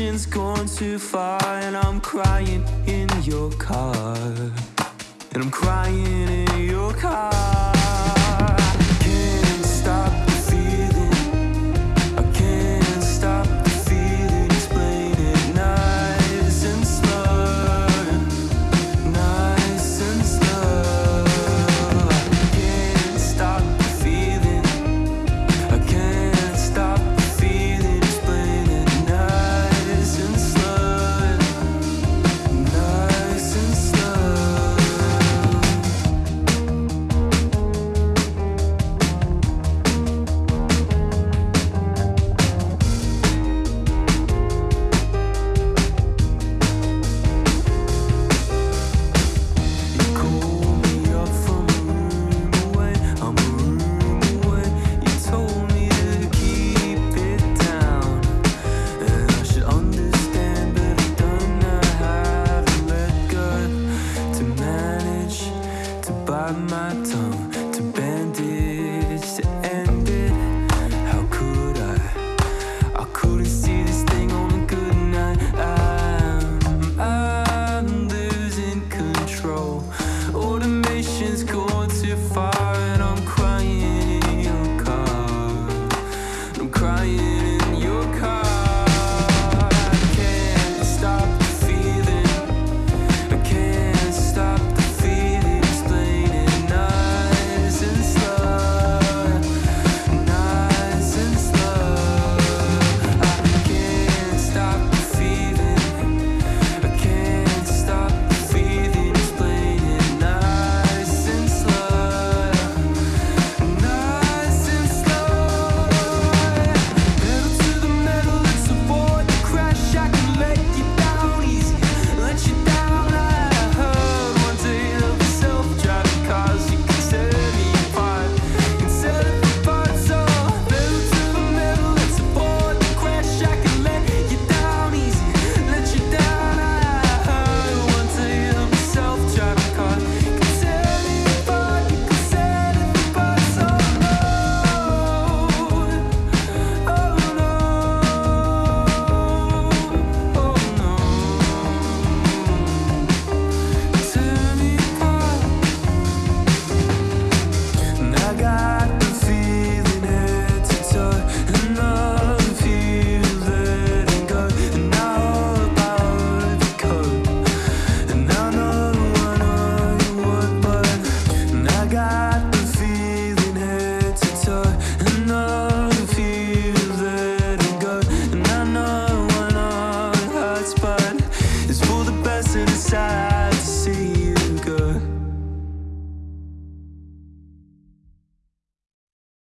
Automation's gone too far, and I'm crying in your car. And I'm crying. my tongue. person inside to see.